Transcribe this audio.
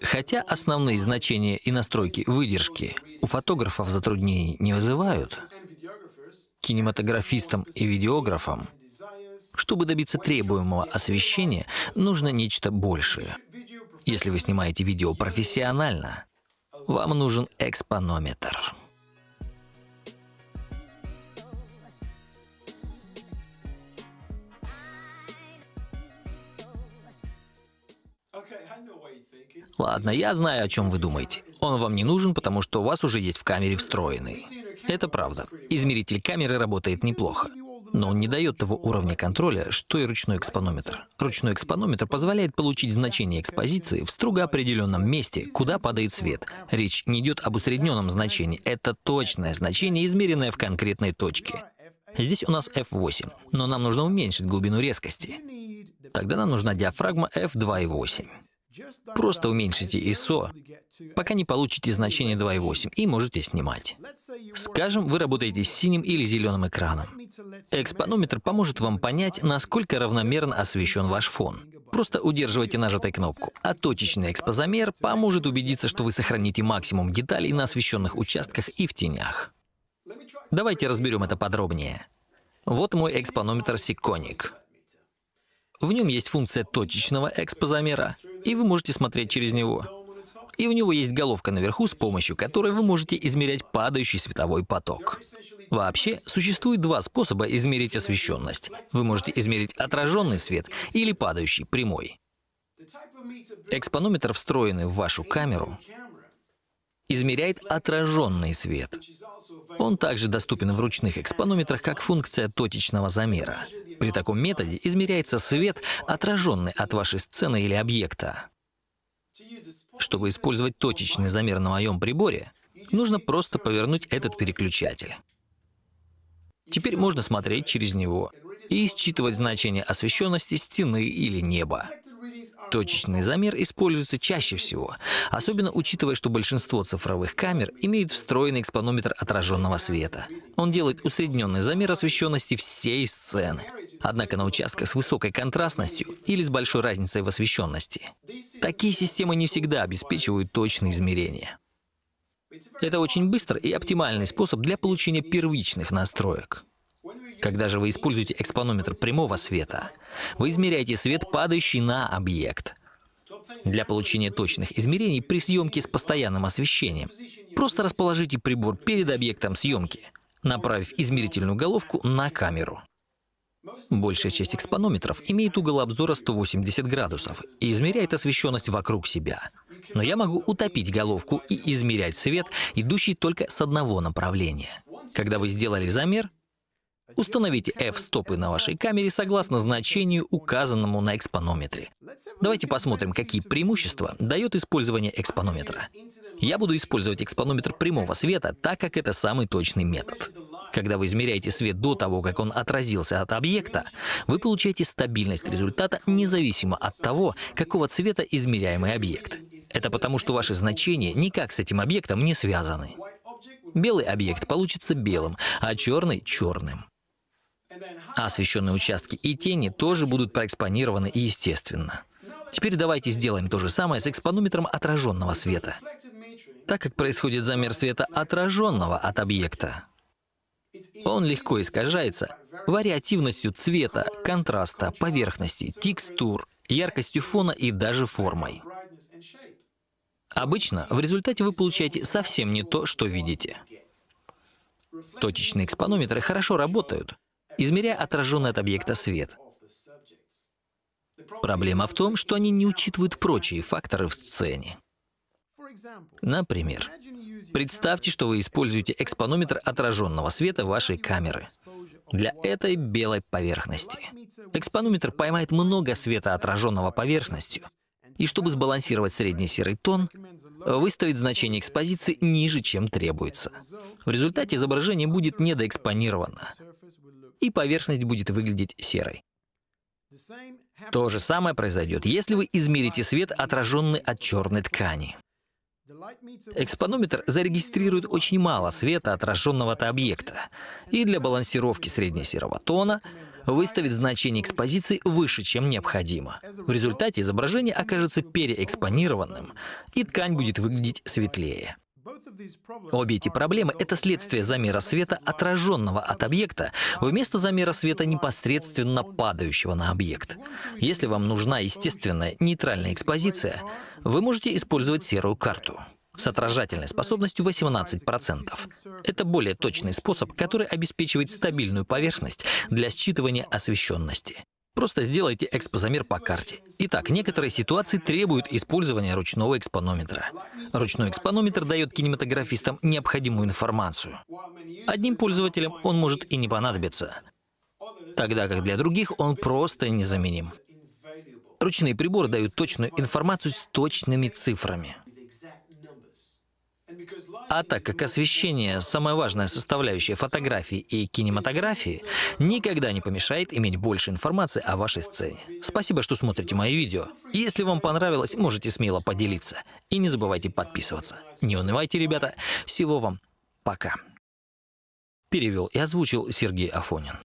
Хотя основные значения и настройки выдержки у фотографов затруднений не вызывают, кинематографистам и видеографам, чтобы добиться требуемого освещения, нужно нечто большее. Если вы снимаете видео профессионально, вам нужен экспонометр. Ладно, я знаю, о чем вы думаете. Он вам не нужен, потому что у вас уже есть в камере встроенный. Это правда. Измеритель камеры работает неплохо. Но он не дает того уровня контроля, что и ручной экспонометр. Ручной экспонометр позволяет получить значение экспозиции в строго определенном месте, куда падает свет. Речь не идет об усредненном значении, это точное значение, измеренное в конкретной точке. Здесь у нас f8, но нам нужно уменьшить глубину резкости. Тогда нам нужна диафрагма f2,8. Просто уменьшите ISO, пока не получите значение 2.8 и можете снимать. Скажем, вы работаете с синим или зеленым экраном. Экспонометр поможет вам понять, насколько равномерно освещен ваш фон. Просто удерживайте нажатой кнопку. А точечный экспозамер поможет убедиться, что вы сохраните максимум деталей на освещенных участках и в тенях. Давайте разберем это подробнее. Вот мой экспонометр Siconic. В нем есть функция точечного экспозамера, и вы можете смотреть через него. И у него есть головка наверху, с помощью которой вы можете измерять падающий световой поток. Вообще, существует два способа измерить освещенность. Вы можете измерить отраженный свет или падающий, прямой. Экспонометр, встроенный в вашу камеру, измеряет отраженный свет. Он также доступен в ручных экспонометрах как функция точечного замера. При таком методе измеряется свет, отраженный от вашей сцены или объекта. Чтобы использовать точечный замер на моем приборе, нужно просто повернуть этот переключатель. Теперь можно смотреть через него и считывать значение освещенности стены или неба. Точечный замер используется чаще всего, особенно учитывая, что большинство цифровых камер имеют встроенный экспонометр отраженного света. Он делает усредненный замер освещенности всей сцены, однако на участках с высокой контрастностью или с большой разницей в освещенности. Такие системы не всегда обеспечивают точные измерения. Это очень быстрый и оптимальный способ для получения первичных настроек. Когда же вы используете экспонометр прямого света, вы измеряете свет, падающий на объект. Для получения точных измерений при съемке с постоянным освещением просто расположите прибор перед объектом съемки, направив измерительную головку на камеру. Большая часть экспонометров имеет угол обзора 180 градусов и измеряет освещенность вокруг себя. Но я могу утопить головку и измерять свет, идущий только с одного направления. Когда вы сделали замер, Установите f-стопы на вашей камере согласно значению, указанному на экспонометре. Давайте посмотрим, какие преимущества дает использование экспонометра. Я буду использовать экспонометр прямого света, так как это самый точный метод. Когда вы измеряете свет до того, как он отразился от объекта, вы получаете стабильность результата независимо от того, какого цвета измеряемый объект. Это потому, что ваши значения никак с этим объектом не связаны. Белый объект получится белым, а черный — черным. А освещенные участки и тени тоже будут проэкспонированы естественно. Теперь давайте сделаем то же самое с экспонометром отраженного света. Так как происходит замер света отраженного от объекта, он легко искажается вариативностью цвета, контраста, поверхности, текстур, яркостью фона и даже формой. Обычно в результате вы получаете совсем не то, что видите. Точечные экспонометры хорошо работают, измеряя отраженный от объекта свет. Проблема в том, что они не учитывают прочие факторы в сцене. Например, представьте, что вы используете экспонометр отраженного света вашей камеры для этой белой поверхности. Экспонометр поймает много света, отраженного поверхностью, и чтобы сбалансировать средний серый тон, выставит значение экспозиции ниже, чем требуется. В результате изображение будет недоэкспонировано, и поверхность будет выглядеть серой. То же самое произойдет, если вы измерите свет, отраженный от черной ткани. Экспонометр зарегистрирует очень мало света, отраженного от объекта, и для балансировки среднесерого тона выставит значение экспозиции выше, чем необходимо. В результате изображение окажется переэкспонированным, и ткань будет выглядеть светлее. Обе эти проблемы — это следствие замера света, отраженного от объекта, вместо замера света, непосредственно падающего на объект. Если вам нужна естественная нейтральная экспозиция, вы можете использовать серую карту с отражательной способностью 18%. Это более точный способ, который обеспечивает стабильную поверхность для считывания освещенности. Просто сделайте экспозамер по карте. Итак, некоторые ситуации требуют использования ручного экспонометра. Ручной экспонометр дает кинематографистам необходимую информацию. Одним пользователям он может и не понадобиться, тогда как для других он просто незаменим. Ручные приборы дают точную информацию с точными цифрами. А так как освещение — самая важная составляющая фотографии и кинематографии, никогда не помешает иметь больше информации о вашей сцене. Спасибо, что смотрите мои видео. Если вам понравилось, можете смело поделиться. И не забывайте подписываться. Не унывайте, ребята. Всего вам пока. Перевел и озвучил Сергей Афонин.